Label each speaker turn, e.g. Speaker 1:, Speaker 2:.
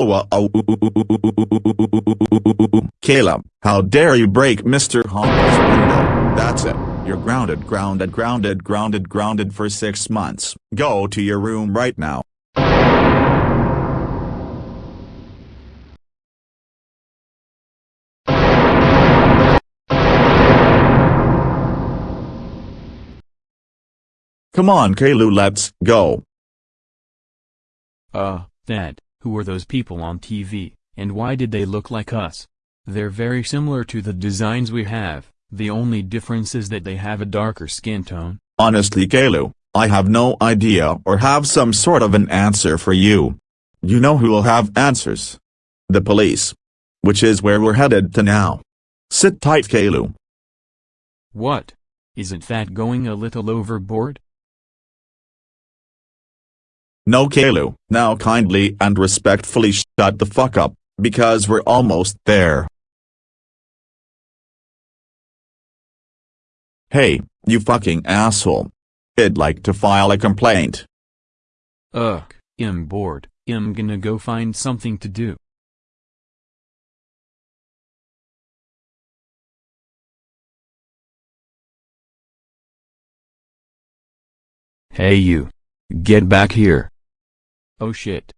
Speaker 1: Oh, uh, oh, Caleb, how dare you break Mr. Honker's window? That's it. You're grounded, grounded, grounded, grounded, grounded for six months. Go to your room right now. Come on, Kalu, let's go.
Speaker 2: Uh, Dad, who are those people on TV, and why did they look like us? They're very similar to the designs we have, the only difference is that they have a darker skin tone.
Speaker 1: Honestly, Kalu, I have no idea or have some sort of an answer for you. You know who will have answers? The police. Which is where we're headed to now. Sit tight, Kalu.
Speaker 2: What? Isn't that going a little overboard?
Speaker 1: No Kalu, now kindly and respectfully shut the fuck up, because we're almost there. Hey, you fucking asshole. I'd like to file a complaint.
Speaker 2: Ugh, I'm bored, I'm gonna go find something to do. Hey you. Get back here. Oh shit.